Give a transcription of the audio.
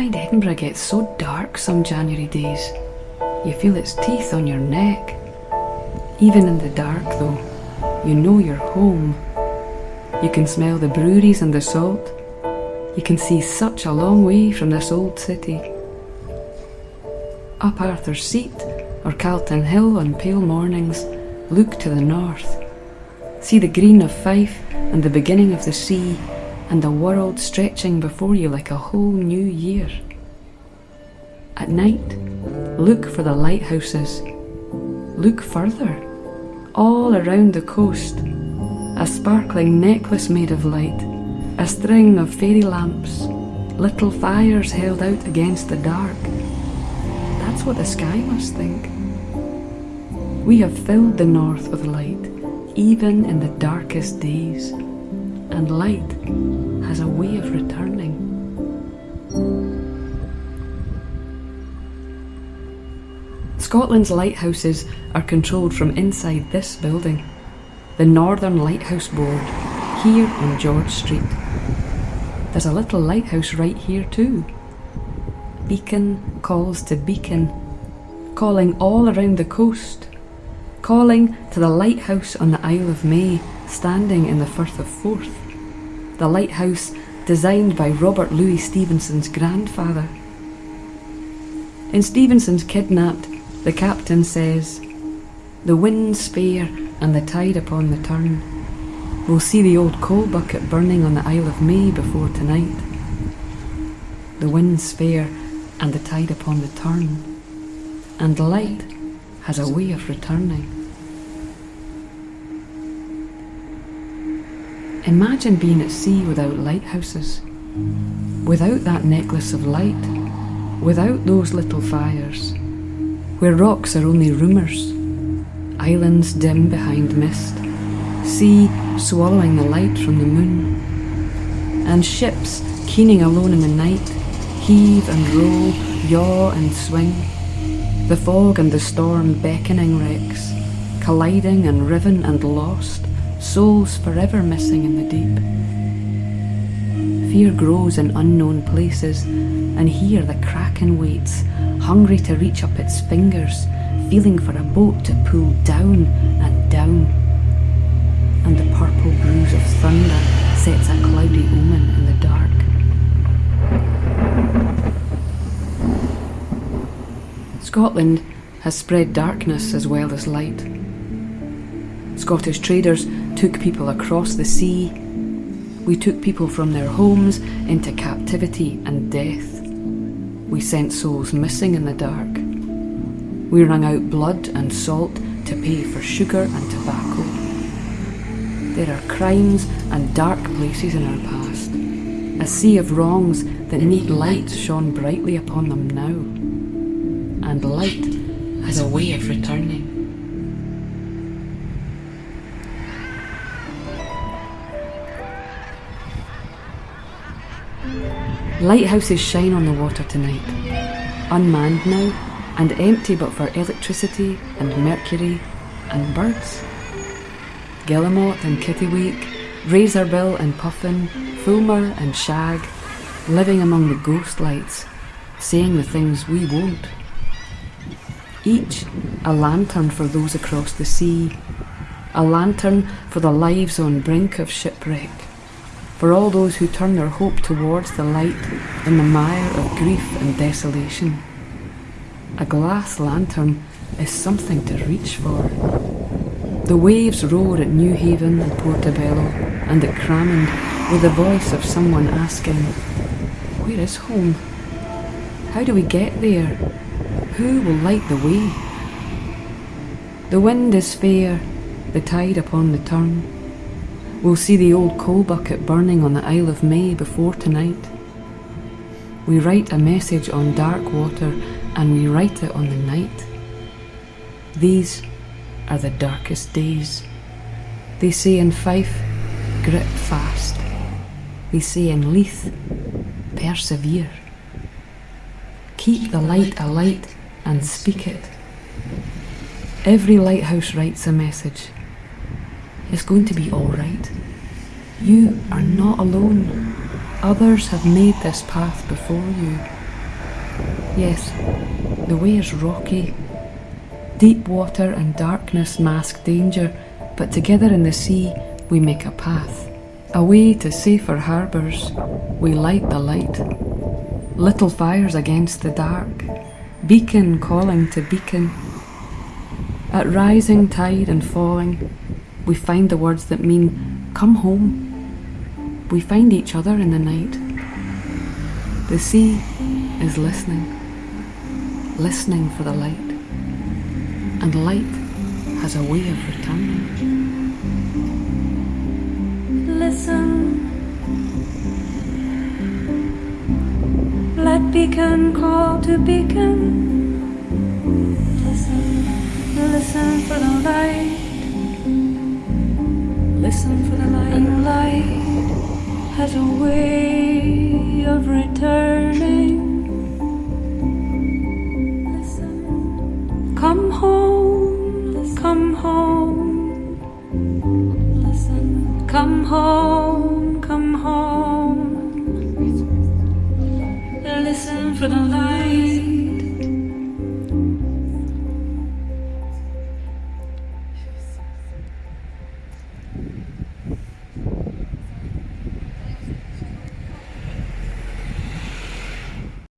find Edinburgh gets so dark some January days. You feel its teeth on your neck. Even in the dark, though, you know you're home. You can smell the breweries and the salt. You can see such a long way from this old city. Up Arthur's Seat or Calton Hill on pale mornings, look to the north. See the green of Fife and the beginning of the sea and the world stretching before you like a whole new year. At night, look for the lighthouses. Look further, all around the coast, a sparkling necklace made of light, a string of fairy lamps, little fires held out against the dark. That's what the sky must think. We have filled the north with light, even in the darkest days, and light has a way of returning. Scotland's lighthouses are controlled from inside this building, the Northern Lighthouse Board, here on George Street. There's a little lighthouse right here too. Beacon calls to beacon, calling all around the coast, calling to the lighthouse on the Isle of May, standing in the Firth of Forth. The lighthouse designed by Robert Louis Stevenson's grandfather. In Stevenson's Kidnapped, the captain says, The wind's fair and the tide upon the turn. We'll see the old coal bucket burning on the Isle of May before tonight. The wind's fair and the tide upon the turn, and light has a way of returning. Imagine being at sea without lighthouses, without that necklace of light, without those little fires, where rocks are only rumours, islands dim behind mist, sea swallowing the light from the moon, and ships keening alone in the night, heave and roll, yaw and swing, the fog and the storm beckoning wrecks, colliding and riven and lost, souls forever missing in the deep. Fear grows in unknown places, and here the kraken waits, hungry to reach up its fingers, feeling for a boat to pull down and down. And the purple bruise of thunder sets a cloudy omen in the dark. Scotland has spread darkness as well as light. Scottish traders took people across the sea. We took people from their homes into captivity and death. We sent souls missing in the dark. We wrung out blood and salt to pay for sugar and tobacco. There are crimes and dark places in our past, a sea of wrongs that need light shone brightly upon them now. And light has a way of returning. Lighthouses shine on the water tonight, unmanned now and empty but for electricity and mercury and birds. Guillemot and Kittiwake, Razorbill and Puffin, Fulmar and Shag, living among the ghost lights, saying the things we won't. Each a lantern for those across the sea, a lantern for the lives on brink of shipwreck for all those who turn their hope towards the light in the mire of grief and desolation. A glass lantern is something to reach for. The waves roar at Newhaven and Portobello and at Cramond with the voice of someone asking, Where is home? How do we get there? Who will light the way? The wind is fair, the tide upon the turn. We'll see the old coal bucket burning on the Isle of May before tonight. We write a message on dark water and we write it on the night. These are the darkest days. They say in Fife, grip fast. They say in Leith, persevere. Keep the light alight and speak it. Every lighthouse writes a message. It's going to be alright. You are not alone. Others have made this path before you. Yes, the way is rocky. Deep water and darkness mask danger, but together in the sea we make a path. Away to safer harbours, we light the light. Little fires against the dark, beacon calling to beacon. At rising tide and falling, we find the words that mean, come home. We find each other in the night. The sea is listening, listening for the light. And light has a way of returning. Listen. Let beacon call to beacon. Listen, listen for the light. Listen for the light. And light has a way of returning. Listen. Come home, come home. Listen. Come home,